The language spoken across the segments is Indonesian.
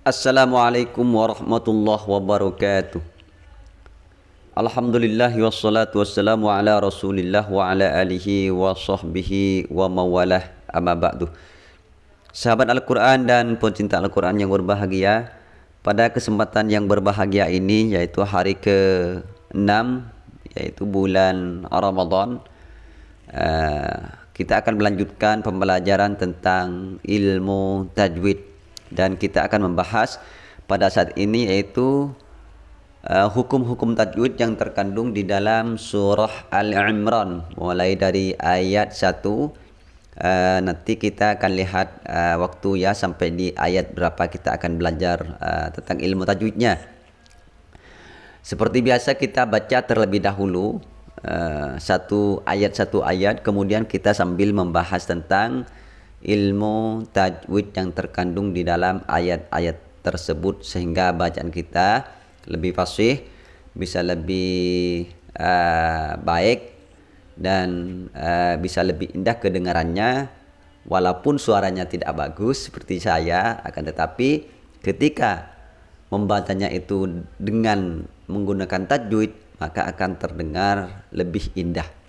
Assalamualaikum warahmatullahi wabarakatuh. Alhamdulillah wassalatu wassalamu ala rasulillah wa ala alihi wa sahbihi wa mawalah. Amma ba'du. Sahabat Al-Quran dan pencinta Al-Quran yang berbahagia Pada kesempatan yang berbahagia ini yaitu hari ke-6 Yaitu bulan Ramadan uh, Kita akan melanjutkan pembelajaran tentang ilmu tajwid Dan kita akan membahas pada saat ini yaitu Uh, hukum-hukum uh, tajwid yang terkandung di dalam surah Al-Imran. Mulai dari ayat 1 uh, nanti kita akan lihat uh, waktu ya sampai di ayat berapa kita akan belajar uh, tentang ilmu tajwidnya. Seperti biasa kita baca terlebih dahulu uh, satu ayat satu ayat. Kemudian kita sambil membahas tentang ilmu tajwid yang terkandung di dalam ayat-ayat tersebut sehingga bacaan kita lebih fasih, bisa lebih uh, baik dan uh, bisa lebih indah kedengarannya walaupun suaranya tidak bagus seperti saya akan tetapi ketika membacanya itu dengan menggunakan tajwid maka akan terdengar lebih indah.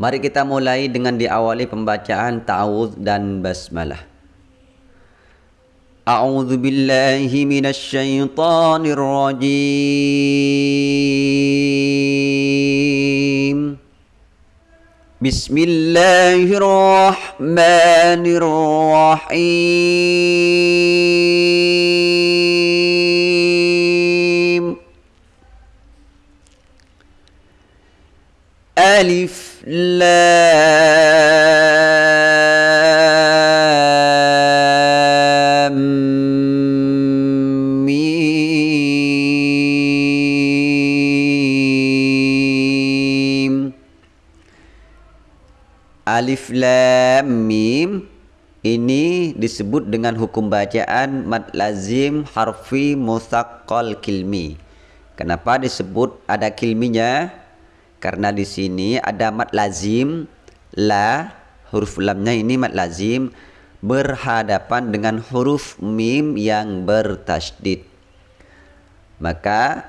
Mari kita mulai dengan diawali pembacaan ta'awudz dan basmalah. A'udzu billahi minasy syaithanir rajim. Bismillahirrahmanirrahim. Alif lam alif lam mim ini disebut dengan hukum bacaan mad lazim harfi musaqqal kilmi. Kenapa disebut ada kilminya? Karena di sini ada mad lazim la huruf lamnya ini mad lazim berhadapan dengan huruf mim yang bertasydid. Maka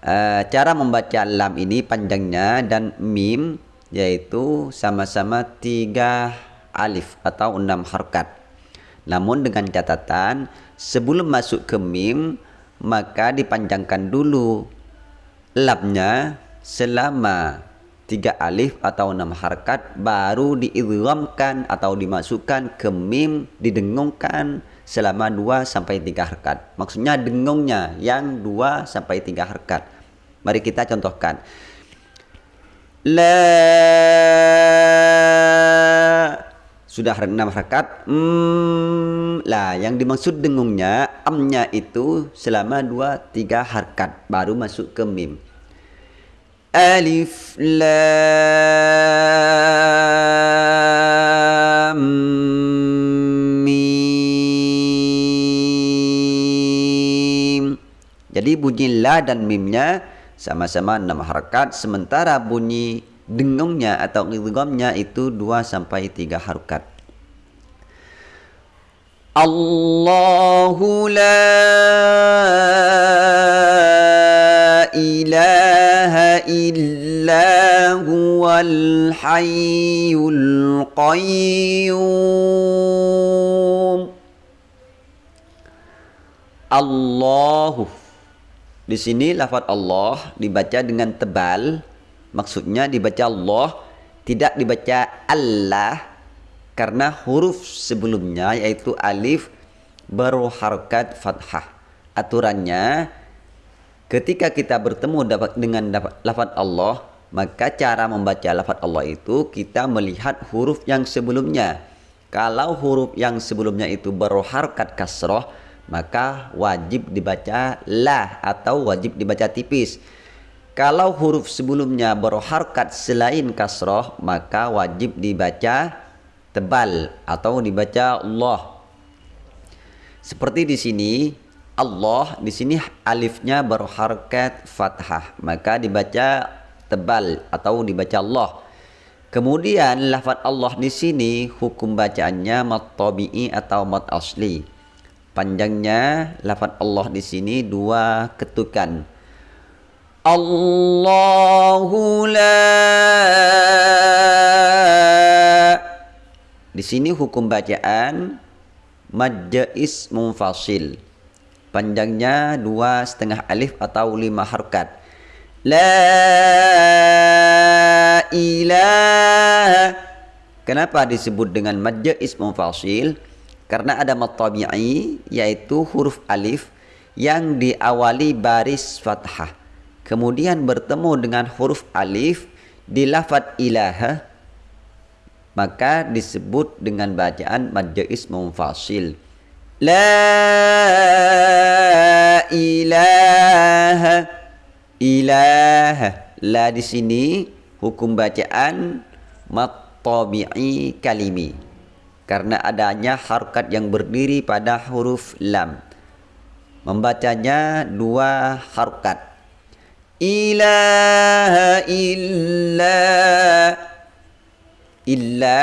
uh, cara membaca lam ini panjangnya dan mim yaitu sama-sama tiga alif atau enam harkat. Namun dengan catatan sebelum masuk ke mim maka dipanjangkan dulu labnya selama tiga alif atau enam harkat baru diidghamkan atau dimasukkan ke mim didengungkan selama dua sampai tiga harkat. Maksudnya dengungnya yang dua sampai tiga harkat. Mari kita contohkan la sudah enam rakaat hmm, lah yang dimaksud dengungnya amnya itu selama dua tiga harkat baru masuk ke mim alif lam mim. Jadi bunyi la dan mimnya sama-sama enam harakat sementara bunyi dengungnya atau idghamnya itu dua sampai tiga harakat Allahu la hayyul qayyum. Allahu. Di sini lafaz Allah dibaca dengan tebal, maksudnya dibaca Allah, tidak dibaca Allah karena huruf sebelumnya yaitu alif baru harkat fathah. Aturannya ketika kita bertemu dengan lafaz Allah, maka cara membaca lafaz Allah itu kita melihat huruf yang sebelumnya. Kalau huruf yang sebelumnya itu baru harkat kasroh, maka wajib dibaca la atau wajib dibaca tipis. Kalau huruf sebelumnya berharkat selain kasroh maka wajib dibaca tebal atau dibaca Allah. Seperti di sini Allah di sini alifnya berharkat fathah maka dibaca tebal atau dibaca Allah. Kemudian lafaz Allah di sini hukum bacaannya mat tabi'i atau mat asli. Panjangnya lafaz Allah di sini dua ketukan. Allahu la Di sini hukum bacaan majais munfasil. Panjangnya dua setengah alif atau lima harkat. La ilaha Kenapa disebut dengan madja ismu fasil? Karena ada matabi'i yaitu huruf alif yang diawali baris fathah. Kemudian bertemu dengan huruf alif di lafad ilaha maka disebut dengan bacaan madja ismu fasil. La ilaha ilaha la di sini hukum bacaan matabi'i kalimi. Karena adanya harkat yang berdiri pada huruf lam. Membacanya dua harkat ilaha illa illa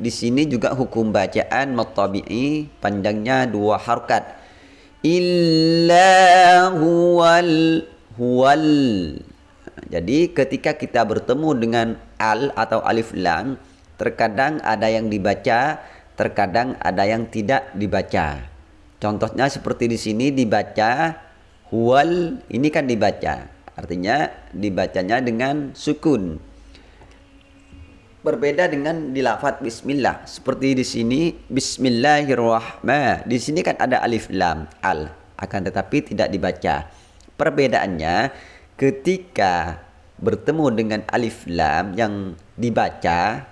di sini juga hukum bacaan matabi'i panjangnya dua harkat illa huwal huwal. Jadi ketika kita bertemu dengan al atau alif lam, terkadang ada yang dibaca, terkadang ada yang tidak dibaca. Contohnya seperti di sini dibaca huwal, ini kan dibaca. Artinya dibacanya dengan sukun. Berbeda dengan di lafaz bismillah. Seperti di sini bismillahirrahmanirrahim. Di sini kan ada alif lam al, akan tetapi tidak dibaca. Perbedaannya ketika bertemu dengan alif lam yang dibaca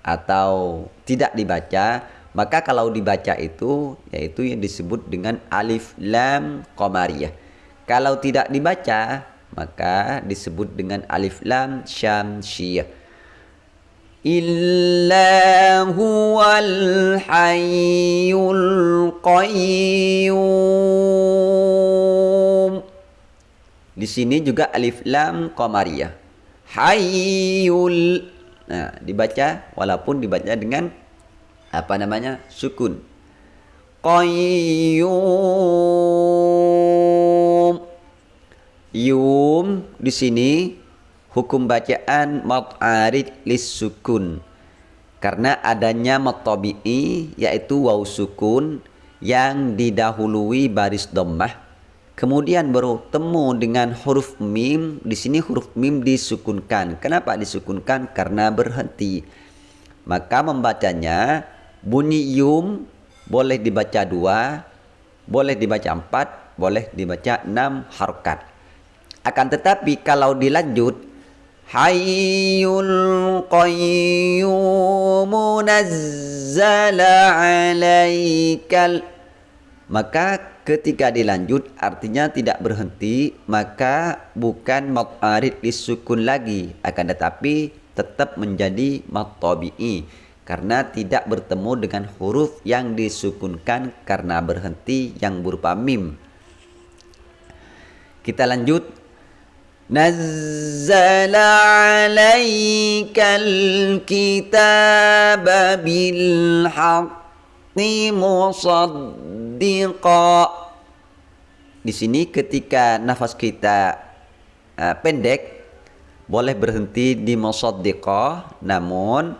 atau tidak dibaca, maka kalau dibaca itu yaitu yang disebut dengan alif lam qamariyah. Kalau tidak dibaca, maka disebut dengan alif lam syamsiyah. Illa huwal hayyul qayyum di sini juga alif lam qamariyah. Hayyul. Nah, dibaca walaupun dibaca dengan apa namanya? sukun. Qayyum. Yum di sini hukum bacaan mat arid lis sukun. Karena adanya mat tabi'i yaitu waw sukun yang didahului baris dhammah Kemudian bertemu dengan huruf mim. Di sini huruf mim disukunkan. Kenapa disukunkan? Karena berhenti. Maka membacanya bunyi yum boleh dibaca dua, boleh dibaca empat, boleh dibaca enam harokat. Akan tetapi kalau dilanjut Hayyul qayyum nazzala alaikal maka ketika dilanjut artinya tidak berhenti maka bukan mat arid disukun lagi. Akan tetapi tetap menjadi mat tabi'i karena tidak bertemu dengan huruf yang disukunkan karena berhenti yang berupa mim. Kita lanjut. Alaikal kitaba bil haqqi musaddiqa di sini ketika nafas kita uh, pendek boleh berhenti di musaddiqa namun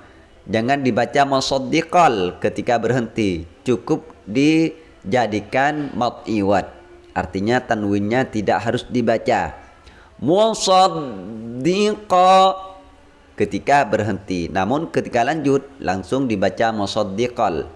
jangan dibaca musaddiqal ketika berhenti. Cukup dijadikan mat iwat artinya tanwinnya tidak harus dibaca. Musaddiqa ketika berhenti. Namun ketika lanjut langsung dibaca musaddiqal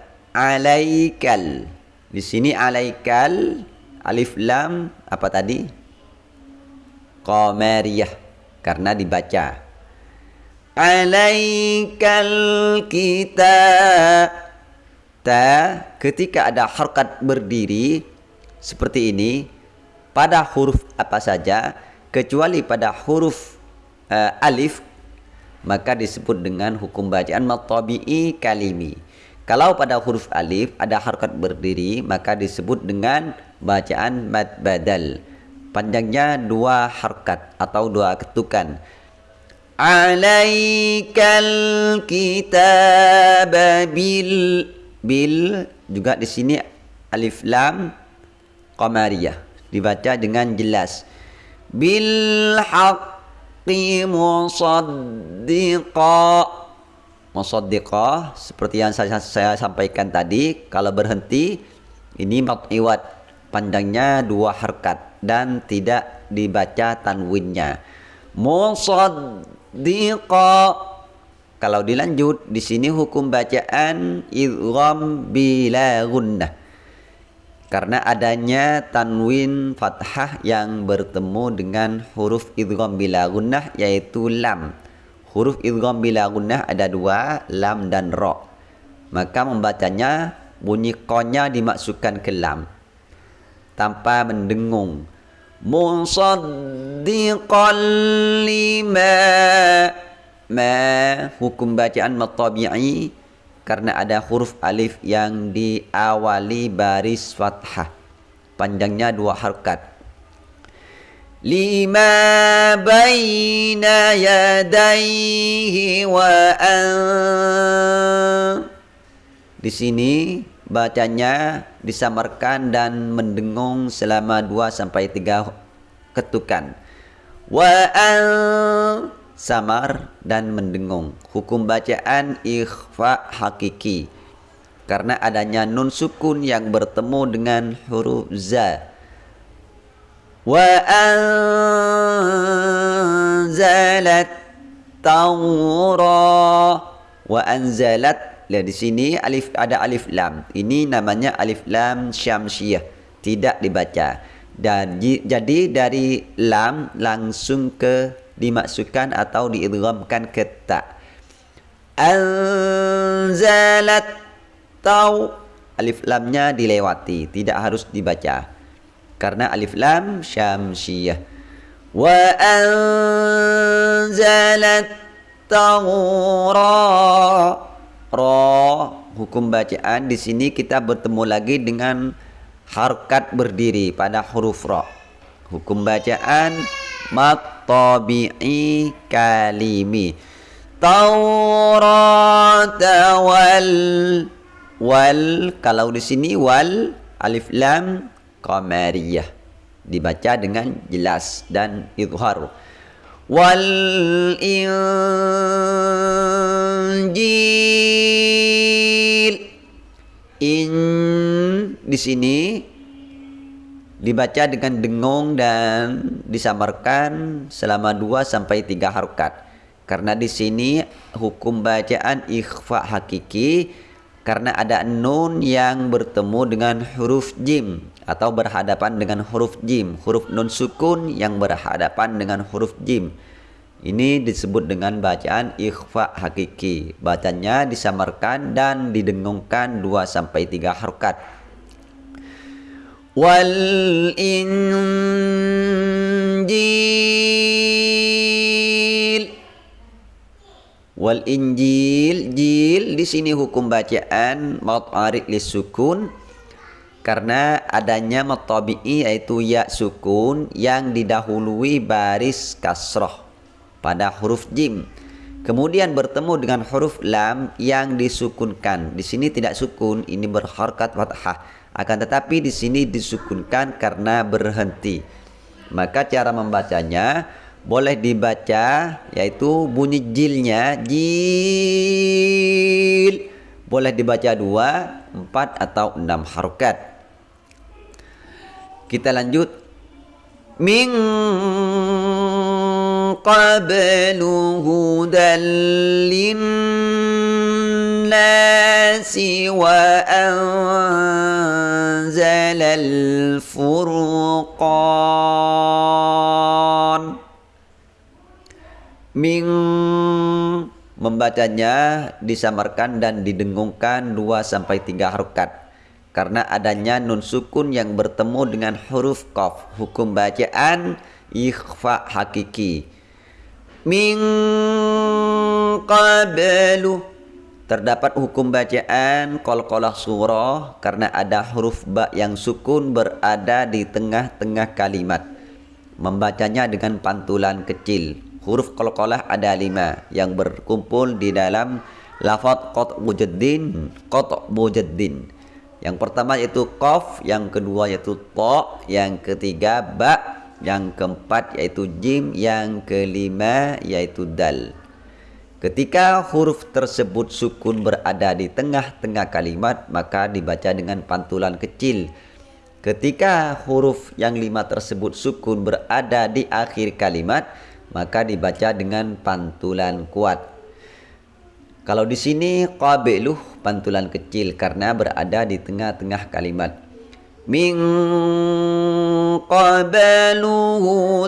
alaikal. Di sini alaikal alif lam apa tadi? Qamariyah karena dibaca. alaikal kita ta ketika ada harkat berdiri seperti ini pada huruf apa saja kecuali pada huruf uh, alif maka disebut dengan hukum bacaan matabi'i kalimi kalau pada huruf alif ada harkat berdiri maka disebut dengan bacaan mad badal panjangnya dua harkat atau dua ketukan. Alaikal kitab bil bil juga di sini alif lam qamariyah. Dibaca dengan jelas. Bil haqqi musaddiqa musaddiqa seperti yang saya, saya sampaikan tadi kalau berhenti ini iwat panjangnya dua harkat dan tidak dibaca tanwinnya. Musaddiqa diqa kalau dilanjut di sini hukum bacaan idgham bila gunnah. Karena adanya tanwin fathah yang bertemu dengan huruf idgham bila gunnah yaitu lam huruf idgham bila gunnah ada dua lam dan ra. Maka membacanya bunyi konya dimasukkan ke lam. Tanpa mendengung. Musaddiqan lima. Ma hukum bacaan matabi'i karena ada huruf alif yang diawali baris fathah. Panjangnya dua harkat baina yadaihi wa an di sini bacanya disamarkan dan mendengung selama 2 sampai 3 ketukan. Wa an samar dan mendengung. Hukum bacaan ikhfa hakiki. Karena adanya nun sukun yang bertemu dengan huruf za. Tawra wa anzalat Lihat di sini alif ada alif lam. Ini namanya alif lam syamsiyah. Tidak dibaca. Dan jadi dari lam langsung ke dimasukkan atau diidghamkan ke ta. Anzalat tau alif lamnya dilewati, tidak harus dibaca. Karena alif lam syamsiyah. Wa anzalat tawra. Ro hukum bacaan di sini kita bertemu lagi dengan harkat berdiri pada huruf ro hukum bacaan matabi'i kalimi. Taurat wal wal kalau di sini wal alif lam qamariyah. Dibaca dengan jelas dan izhar. Wal injil. In di sini dibaca dengan dengung dan disamarkan selama 2 sampai 3 harokat. Karena di sini hukum bacaan ikhfa hakiki karena ada nun yang bertemu dengan huruf jim atau berhadapan dengan huruf jim. Huruf nun sukun yang berhadapan dengan huruf jim. Ini disebut dengan bacaan ikhfa hakiki. Bacanya disamarkan dan didengungkan 2 sampai 3 harokat wal injil wal injil jil di sini hukum bacaan maut arid sukun. Karena adanya matabi'i yaitu ya sukun yang didahului baris kasroh pada huruf jim. Kemudian bertemu dengan huruf lam yang disukunkan. Di sini tidak sukun ini berharkat fathah. Akan tetapi di sini disukunkan karena berhenti. Maka cara membacanya boleh dibaca yaitu bunyi jilnya jil. Boleh dibaca dua empat atau enam harokat. Kita lanjut. Min qablu hudan linnasi wa anzala al-furqan min membacanya disamarkan dan didengungkan 2 sampai 3 harokat. Karena adanya nun sukun yang bertemu dengan huruf qaf. Hukum bacaan ikhfa hakiki. Min qablu. Terdapat hukum bacaan qalqalah surah karena ada huruf ba yang sukun berada di tengah-tengah kalimat. Membacanya dengan pantulan kecil huruf qalqalah ada lima yang berkumpul di dalam lafaz qat'u jaddin qat'u jaddin yang pertama yaitu qaf, yang kedua yaitu ta, yang ketiga ba, yang keempat yaitu jim, yang kelima yaitu dal. Ketika huruf tersebut sukun berada di tengah-tengah kalimat, maka dibaca dengan pantulan kecil. Ketika huruf yang lima tersebut sukun berada di akhir kalimat, maka dibaca dengan pantulan kuat. Kalau di sini qabiluh pantulan kecil karena berada di tengah-tengah kalimat. Min qabalu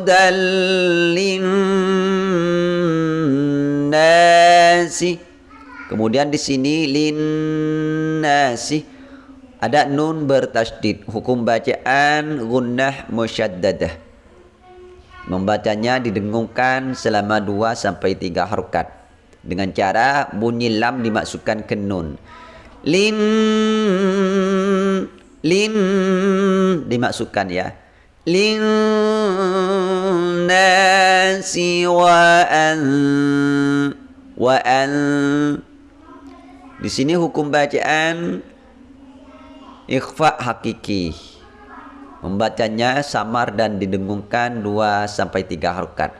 dallin nasi. Kemudian di sini lin nasi ada nun bertasdid. Hukum bacaan gunnah musyaddadah. Membacanya didengungkan selama 2 sampai 3 harokat. Dengan cara bunyi lam dimasukkan ke nun. Lin lin dimasukkan ya. Lin nasi wa an wa an. Di sini hukum bacaan ikhfa hakiki membacanya samar dan didengungkan 2 sampai 3 harokat.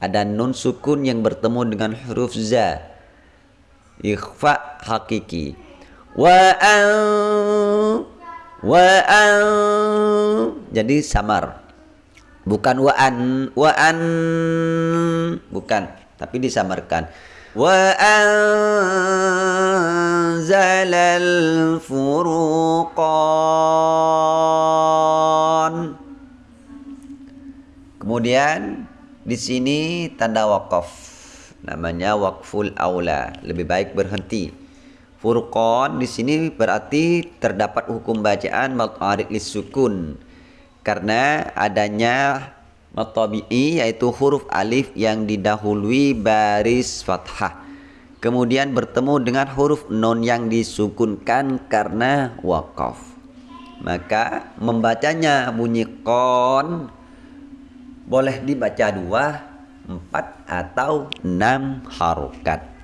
Ada nun sukun yang bertemu dengan huruf za ikhfa hakiki. Wa wa jadi samar. Bukan wa an wa an. Bukan tapi disamarkan. Wa anzalal kemudian di sini tanda wakaf namanya wakful aula, lebih baik berhenti. Furqan di sini berarti terdapat hukum bacaan matarik sukun karena adanya matabi'i yaitu huruf alif yang didahului baris fathah. Kemudian bertemu dengan huruf non yang disukunkan karena wakaf. Maka membacanya bunyi kon boleh dibaca dua, empat atau enam harokat.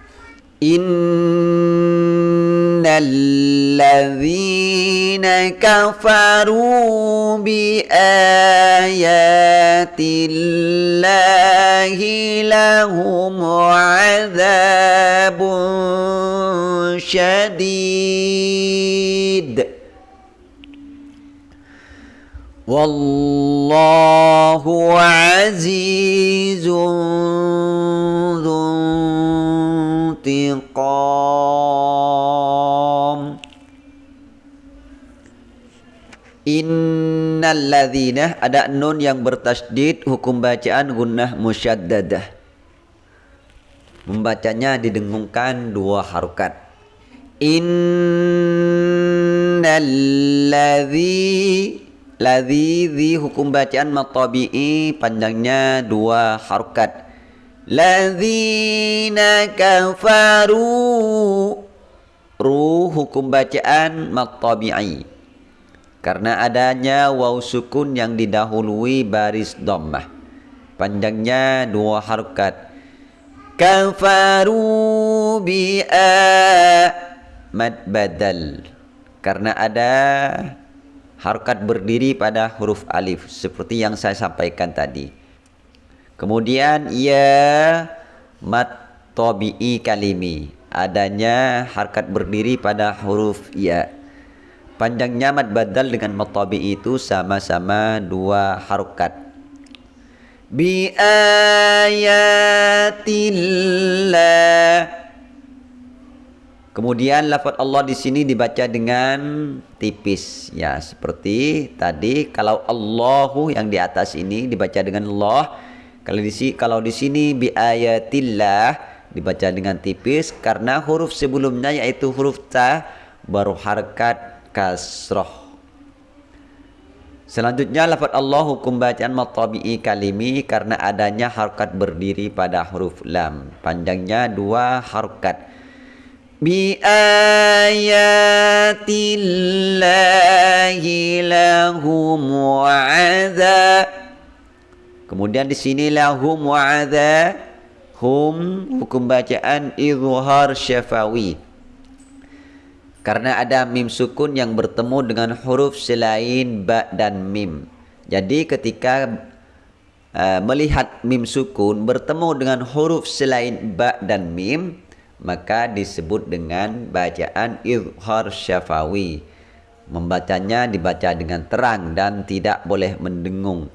Innalladzina kafaru bi ayatillahi lahum azabun syadid. والله عزيز ذو انتقام Innal ladzina ada nun yang bertasdid hukum bacaan gunnah musyaddadah. Membacanya didengungkan dua harokat. Innal Ladhi hukum bacaan matabi'i panjangnya dua harokat. Ladzina kafaru Ru hukum bacaan matabi'i. Karena adanya waw sukun yang didahului baris dhammah. Panjangnya dua harokat. Kafaru bi'a mad badal. Karena ada harkat berdiri pada huruf alif seperti yang saya sampaikan tadi. Kemudian ya mat tabi'i kalimi adanya harkat berdiri pada huruf ya. Panjangnya mat badal dengan mat tabi'i itu sama-sama dua harokat. Bi ayatillah Kemudian lafaz Allah di sini dibaca dengan tipis ya seperti tadi kalau Allahu yang di atas ini dibaca dengan Allah kalau di sini kalau di sini bi ayatillah dibaca dengan tipis karena huruf sebelumnya yaitu huruf ta baru harkat kasroh Selanjutnya lafaz Allah hukum bacaan matabi'i kalimi karena adanya harkat berdiri pada huruf lam. Panjangnya dua harkat. Bi ayatillahi lahum wa'adha. Kemudian di sini lahum wa'adha. Hum hukum bacaan izhar syafawi karena ada mim sukun yang bertemu dengan huruf selain ba dan mim. Jadi ketika uh, melihat mim sukun bertemu dengan huruf selain ba dan mim, maka disebut dengan bacaan izhar syafawi. Membacanya dibaca dengan terang dan tidak boleh mendengung.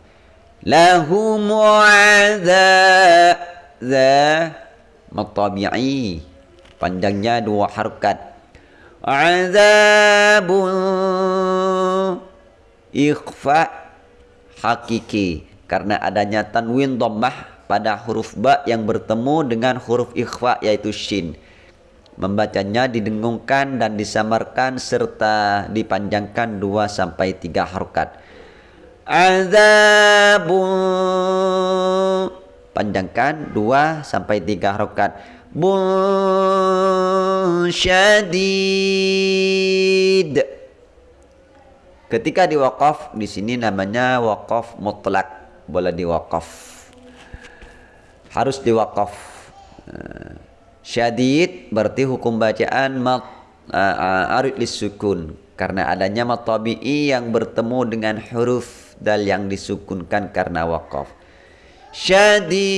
Lahum wa'adha za matabi'i. Panjangnya dua harokat azabun ikhfa hakiki karena adanya tanwin dhammah pada huruf ba yang bertemu dengan huruf ikhfa yaitu shin. Membacanya didengungkan dan disamarkan serta dipanjangkan 2 sampai 3 harokat. Azabun. Panjangkan 2 sampai 3 harokat. Syadid. Ketika diwakaf di sini namanya wakaf mutlak, boleh diwakaf. Harus diwakaf. Eh, syadid berarti hukum bacaan mat uh, arid sukun karena adanya matabi'i yang bertemu dengan huruf dal yang disukunkan karena wakaf. Syadid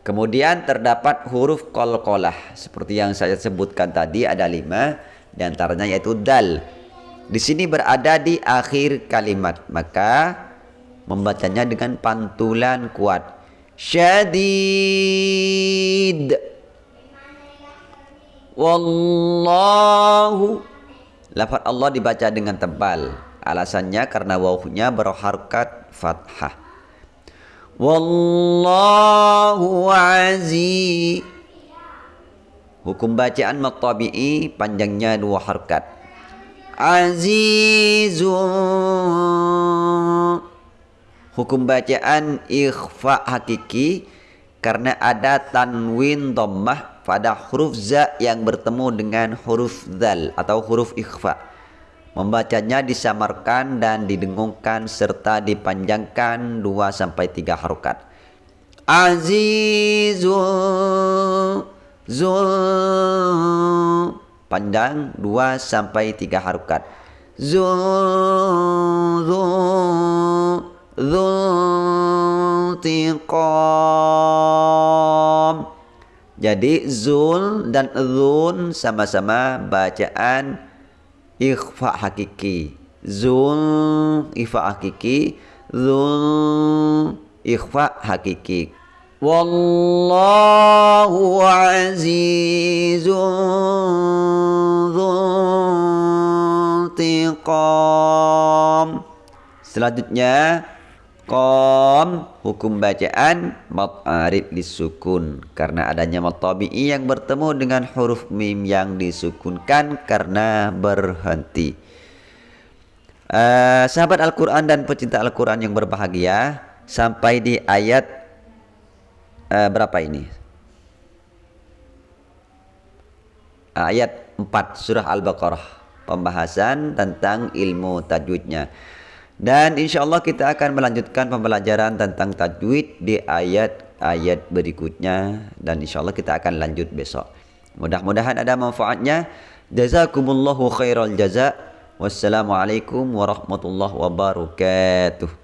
Kemudian terdapat huruf kolkolah seperti yang saya sebutkan tadi ada lima di antaranya yaitu dal. Di sini berada di akhir kalimat maka membacanya dengan pantulan kuat. Syadid. Wallahu. Lafaz Allah dibaca dengan tebal. Alasannya karena wawunya berharkat fathah. Wallahu aziz Hukum bacaan matabi'i panjangnya dua harkat. Azizun Hukum bacaan ikhfa hakiki karena ada tanwin dhammah pada huruf za yang bertemu dengan huruf zal atau huruf ikhfa. Membacanya disamarkan dan didengungkan serta dipanjangkan 2 sampai 3 harokat. Azizul Zul panjang 2 sampai 3 harokat. Zul Zul Tiqam Jadi Zul dan Zun sama-sama bacaan ikhfa hakiki. Zul ikhfa hakiki zul ikhfa hakiki. Wallahu azizun selanjutnya Kom hukum bacaan mat arid disukun karena adanya mat tabi'i yang bertemu dengan huruf mim yang disukunkan karena berhenti. Uh, sahabat Al-Quran dan pecinta Al-Quran yang berbahagia sampai di ayat uh, berapa ini? Ayat 4 surah Al-Baqarah pembahasan tentang ilmu tajwidnya. Dan insya Allah kita akan melanjutkan pembelajaran tentang tajwid di ayat-ayat berikutnya dan insya Allah kita akan lanjut besok. Mudah-mudahan ada manfaatnya. Jazakumullahu khairal jaza. Wassalamualaikum warahmatullahi wabarakatuh.